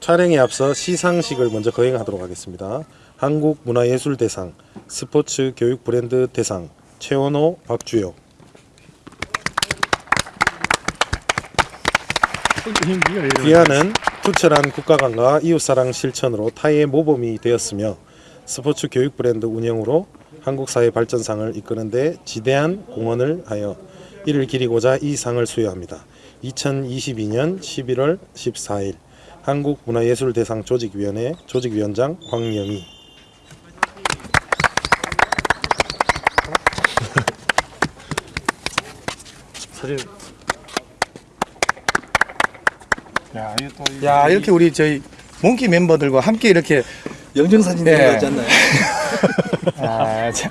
촬영에 앞서 시상식을 먼저 거행하도록 하겠습니다. 한국문화예술대상, 스포츠 교육 브랜드 대상, 최원호, 박주혁. 기아는 투철한 국가관과 이웃사랑 실천으로 타의의 모범이 되었으며 스포츠 교육 브랜드 운영으로 한국 사회 발전상을 이끄는 데 지대한 공헌을 하여 이를 기리고자 이 상을 수여합니다. 2022년 11월 14일 한국문화예술대상 조직위원회 조직위원장 황영희 사진 야, 또 야 이렇게 우리 저희 몽키 멤버들과 함께 이렇게 영정사진 예. 들어가지 않나요? 아, 참,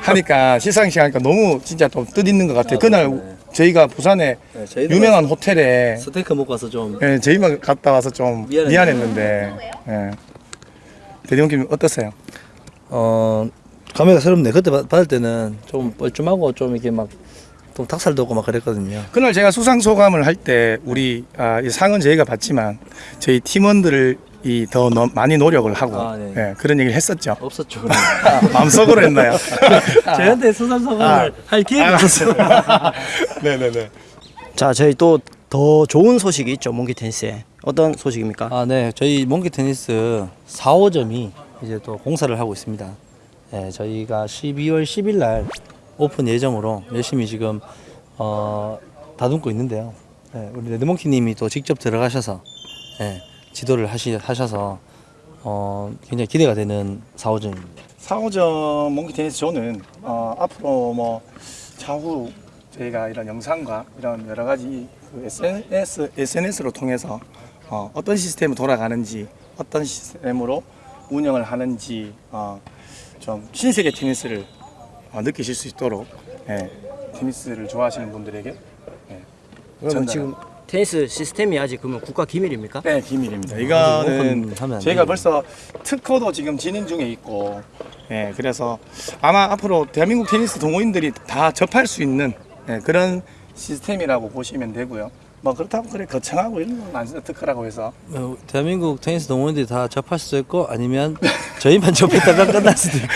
하니까 시상식 하니까 너무 진짜 좀 뜻있는 것 같아요. 아, 그날 네. 저희가 부산에 네, 유명한 호텔에 스테이크 먹고 와서 좀 예, 저희만 갔다 와서 좀 미안했네요. 미안했는데 예. 대리원님 어떠세요? 어 감회가 새롭네. 그때 받- 받을 때는 좀 뻘쭘하고 좀 이렇게 막 좀 닭살도 없고 막 그랬거든요. 그날 제가 수상 소감을 할 때 우리 아, 이 상은 저희가 받지만 저희 팀원들이 더 너- 많이 노력을 하고 아, 네. 예, 그런 얘기를 했었죠. 없었죠. 마음속으로 했나요? 저희한테 수상 소감을 할 기회가 없었어요. 네네네. 자, 저희 또 더 좋은 소식이 있죠, 몽키 테니스에. 어떤 소식입니까? 아, 네. 저희 몽키 테니스 4호점이 이제 또 공사를 하고 있습니다. 네, 저희가 12월 10일 날 오픈 예정으로 열심히 지금 어, 다듬고 있는데요. 네, 우리 레드몽키 님이 또 직접 들어가셔서 네, 지도를 하시, 하셔서 어, 굉장히 기대가 되는 4호점입니다. 4호점 몽키 테니스 존은 어, 앞으로 뭐 차후 저희가 이런 영상과 이런 여러 가지 그 SNS, SNS로 통해서 어, 어떤 시스템이 돌아가는지 어떤 시스템으로 운영을 하는지 어, 좀 신세계 테니스를 어, 느끼실 수 있도록 예, 테니스를 좋아하시는 분들에게 그러면 전달을- 지금 테니스 시스템이 아직 그러면 국가 기밀입니까? 네 비밀입니다. 아, 이거는 저희가. 벌써 특허도 지금 진행 중에 있고, 예 그래서 아마 앞으로 대한민국 테니스 동호인들이 다 접할 수 있는 예, 그런 시스템이라고 보시면 되고요. 뭐 그렇다고 그래 거창하고 이런 건 아니죠 특허라고 해서 어, 대한민국 테니스 동호인들이 다 접할 수도 있고 아니면 저희만 접했다가 끝날 수도 있고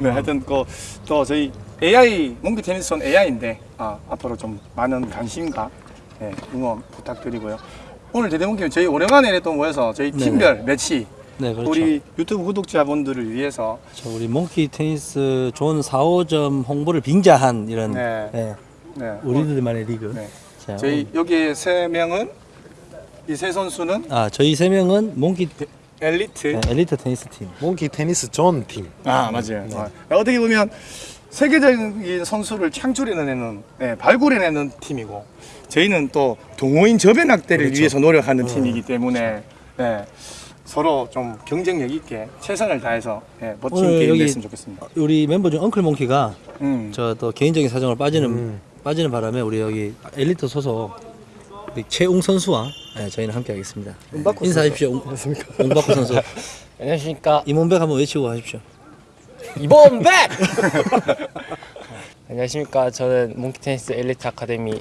네 하여튼 그, 또 저희 AI 몽키 테니스는 AI인데 아, 앞으로 좀 많은 관심과 예, 응원 부탁드리고요. 오늘 대대문님 저희 오랜만에 또 모여서 저희 네네. 팀별 매치 네 그렇죠. 우리 유튜브 구독자분들을 위해서 저 우리 몽키 테니스 존 4호점 홍보를 빙자한 이런 네. 네, 네, 우리들만의 리그. 네. 자, 저희 여기 세 명은 이 세 선수는 아 저희 세 명은 몽키 테- 엘리트. 네, 엘리트 테니스 팀. 몽키 테니스 존 팀. 아 맞아요. 어, 어떻게 보면 세계적인 선수를 창출해내는, 네, 발굴해내는 팀이고 저희는 또 동호인 저변 확대를 그렇죠. 위해서 노력하는 팀이기 때문에 네, 서로 좀 경쟁력 있게 최선을 다해서 네, 멋진 게임 됐으면 좋겠습니다. 우리 멤버 중 엉클 몽키가 음. 저또 개인적인 사정으로 빠지는 음. 빠지는 바람에 우리 여기 엘리트 소속 우리 최웅 선수와 네, 저희는 함께 하겠습니다. 네, 인사하십시오. 웅- 웅박구 선수. 안녕하십니까 이문백 한번 외치고 가십시오. 이범백 안녕하십니까 저는 몽키테니스 엘리트 아카데미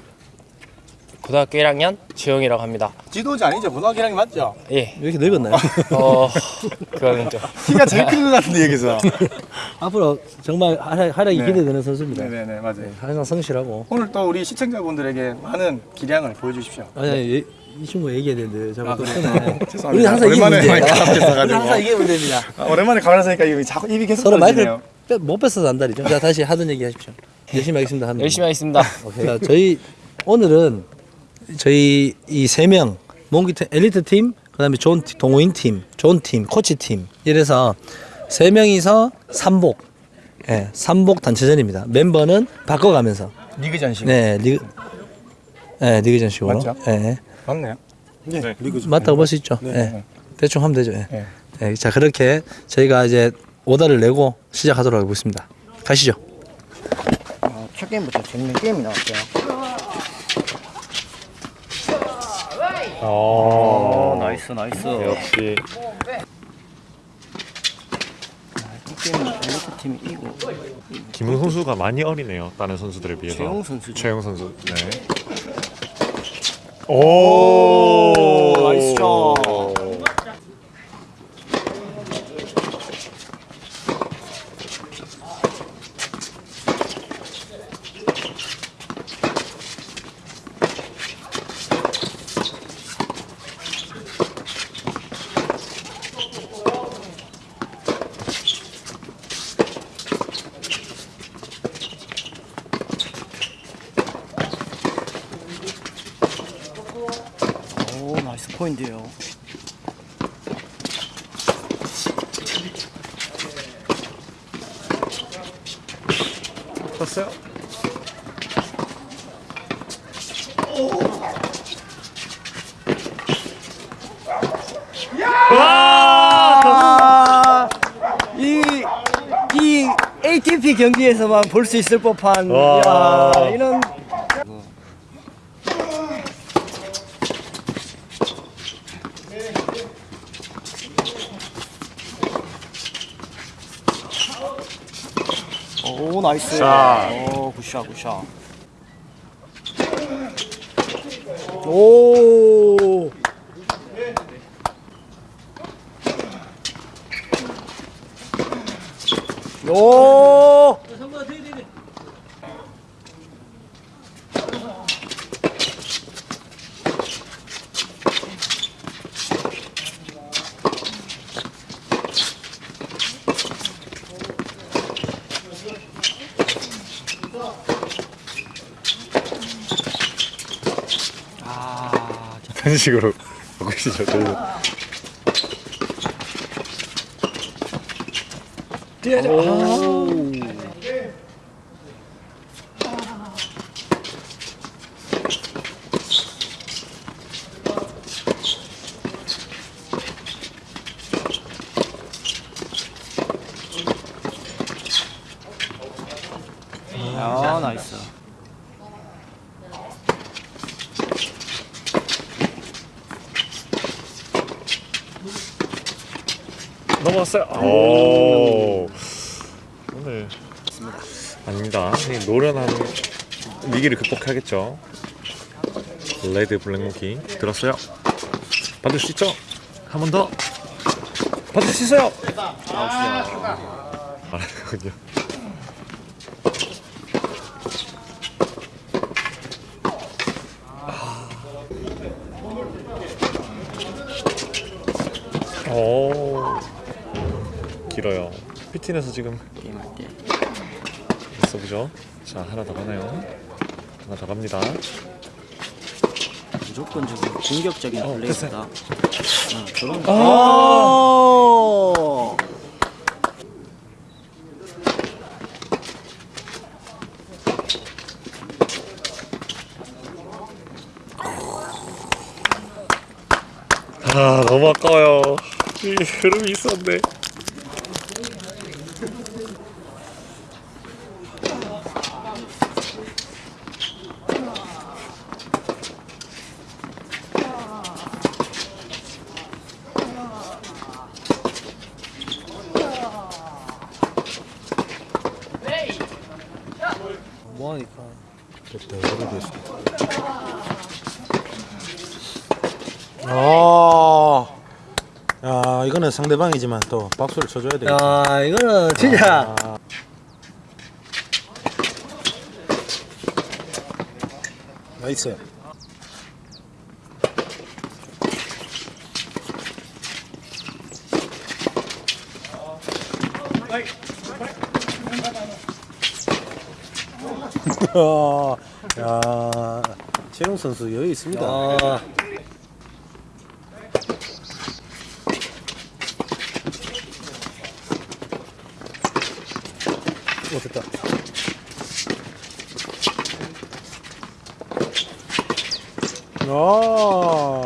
고등학교 1학년 주영이라고 합니다 지도자 아니죠? 고등학교 1학년 맞죠? 예 왜 이렇게 늙었나요? 어, 그거는 좀 키가 제일 큰것 같은데 여기서. 앞으로 정말 활약, 활약이 네. 기대되는 선수입니다. 네네네 맞아요. 네, 항상 성실하고. 오늘 또 우리 시청자분들에게 많은 기량을 보여주십시오. 아니, 아니 이- 이 친구 얘기해야 되는데 자꾸 아, 또? 끊어. 죄송합니다. 우리 항상 오랜만에. 마이크 서가지고. 항상 이게 문제입니다. 아, 오랜만에 카메라 쓰니까 입이 자꾸 입이 계속 서로 마이크를. 빼- 못 뺏어서 안달이죠. 자 다시 하던 얘기 하십시오. 열심히 하겠습니다. 열심히 하겠습니다 오케이. 자, 저희 오늘은 저희 이 세 명 몽키 테- 엘리트 팀, 그다음에 존 팀, 동호인 팀, 존 팀, 코치 팀 이래서 세 명이서 삼복, 예, 삼복 단체전입니다. 멤버는 바꿔가면서, 리그전식. 네, 리그, 네, 리그전식으로, 맞죠? 예, 맞네요. 네, 리그 존. 맞다고 볼 수 있죠. 네. 예. 대충 하면 되죠. 예. 네. 예, 자 그렇게 저희가 이제 오다를 내고 시작하도록 하겠습니다. 가시죠. 어, 첫 게임부터 재밌는 게임이 나왔어요. 오, nice, nice. 역시 이 게임은 엘리트 팀이 이기고 김웅 선수가 많이 어리네요. 다른 선수들에 비해서. 최용 선수죠. 최용 선수. 네. 오, nice shot. 포인트예요. 떴어요? 이, 이 ATP 경기에서만 볼 수 있을 법한 와. 야, 이런 오 나이스 자. 오 굿샷 굿샷 오 오! 아, 그런 식으로 바꾸시죠. 저희는. 아, 나이스. 넘어왔어요. 오. 오늘 아닙니다. 이 노련한 위기를 극복하겠죠. 레드 블랙모키 들었어요. 받을 수 있죠? 한 번 더. 받을 수 있어요. 알았군요. 오 길어요. 피틴에서 지금 게임할 때. 써보죠. 자 하나 더 가나요? 하나 더 갑니다. 무조건적인 공격적인 어, 플레이스다. 아, 저런 아! 오! 아 너무 아까워요. 이 흐름이 있었는 데. 뭐하니까. 아, 야 이거는 상대방이지만 또 박수를 쳐줘야 돼. 야, 이거는 진짜. 나이스. 야, 최용 선수 여유 있습니다. 아, 오, 됐다. 아.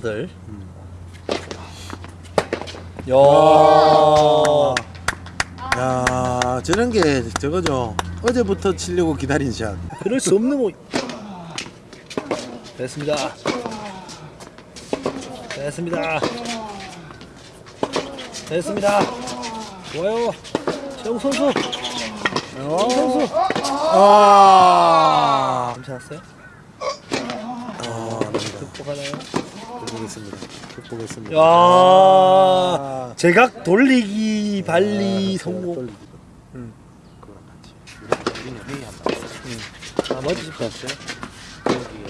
후들후들. 야. 야, 저런 게 저거죠. 어제부터 치려고 기다린 샷. 그럴 수 없는 뭐. 됐습니다. 됐습니다. 됐습니다. 좋아요. 최영 선수. 최영 선수. 아. 괜찮았어요? 아, 아닙니다. 극복하나요? 극복했습니다. 극복했습니다. 야. 제각 돌리기 발리 성공. 돌리기. 음. 그거랑 같이. 우리는 회의 한번 했어요. 나머지 집 갔어요? 거기에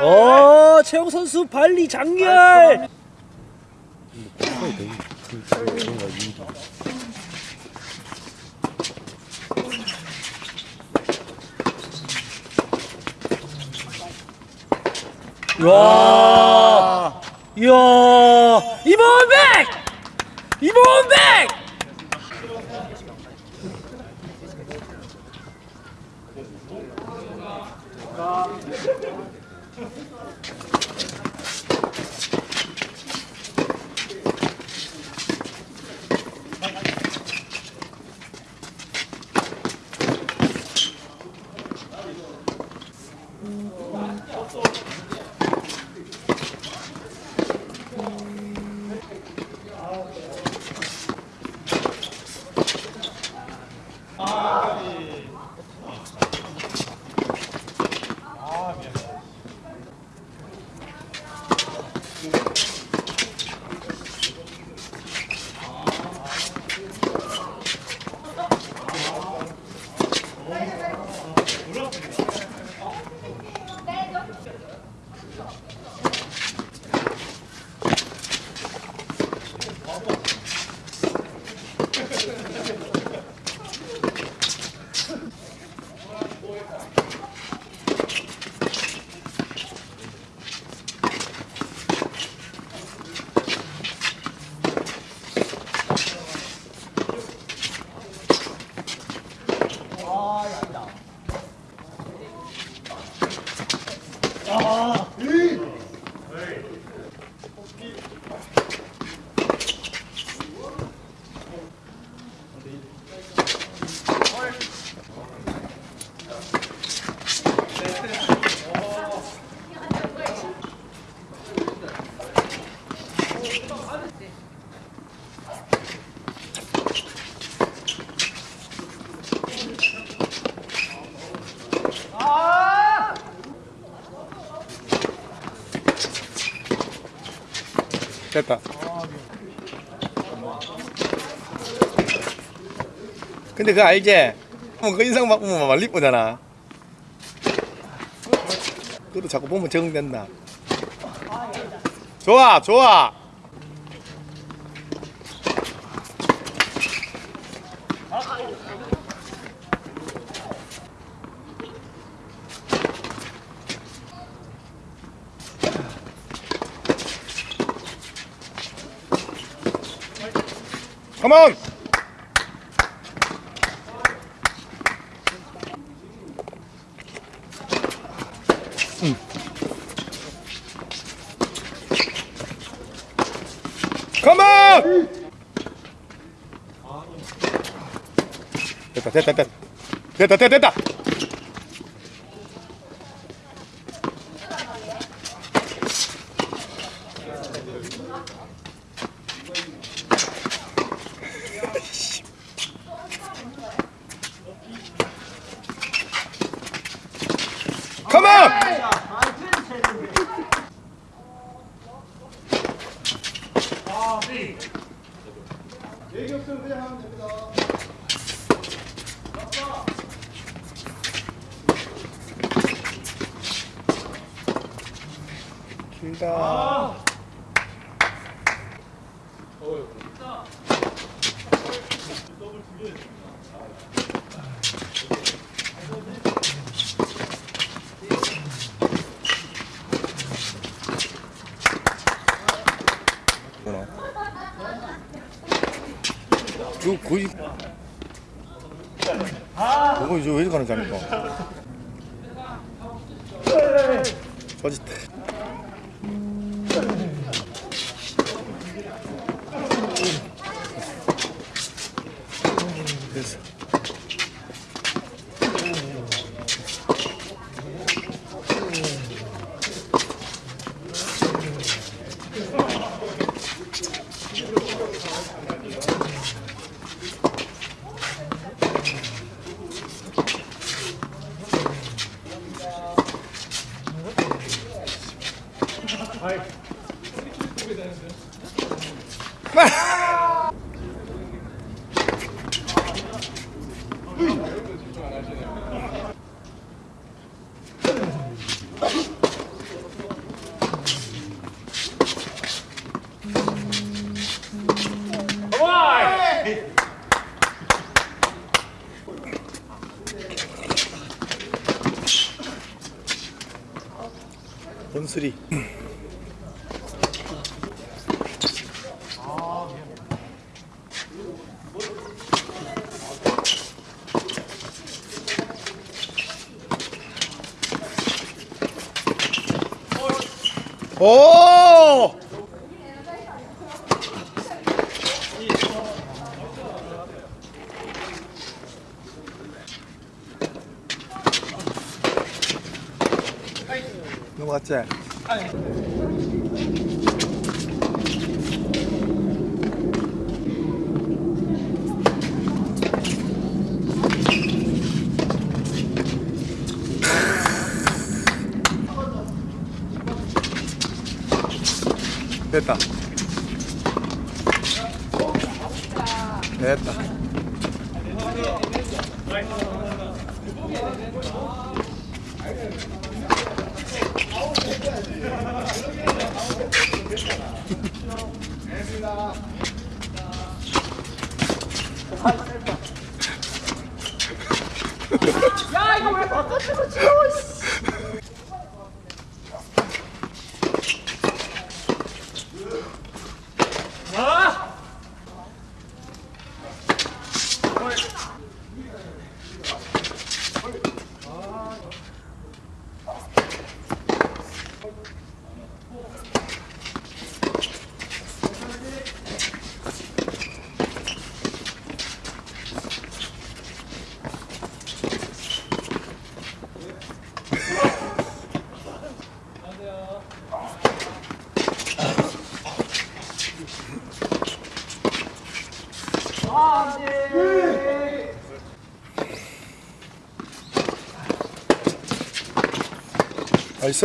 어, 최영 선수 발리 장렬. 거의 되게 큰 뭔가 이 와. 이야. 이모백. 이모백. 됐다. 근데 그거 알지? 뭐그 인상 바꾸면 말리 쁘잖아. 그것도 자꾸 보면 적응된다. 좋아, 좋아. 컴온! 컴온! 됐다 됐다 됐다 됐다 됐다 됐다 컴온! 길다. 저 거의 저거 이제 왜 가는 자니까 저짓 나이스. 원수리. 오! 넘어갔지? 됐다. 됐다. 나이스!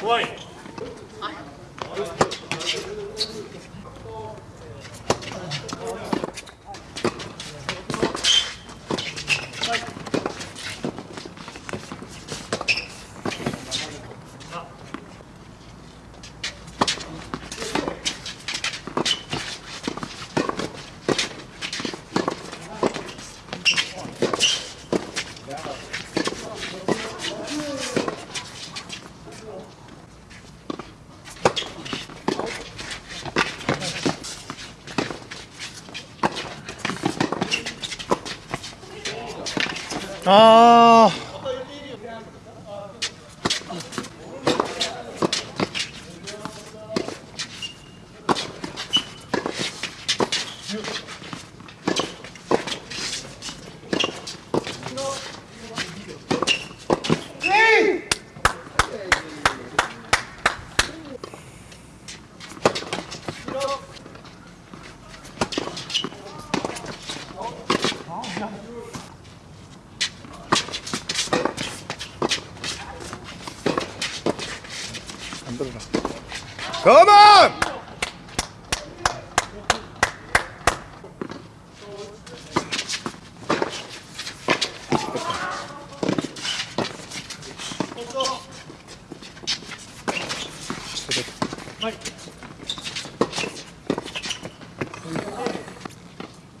怖い。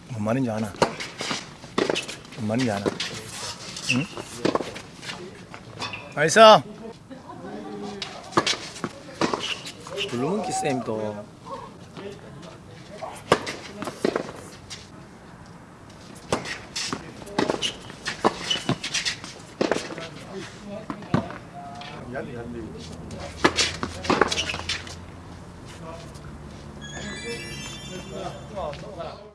뭔 말인지 아나? 뭔 말인지 아나? 응? 알겠어. 블루문키 쌤도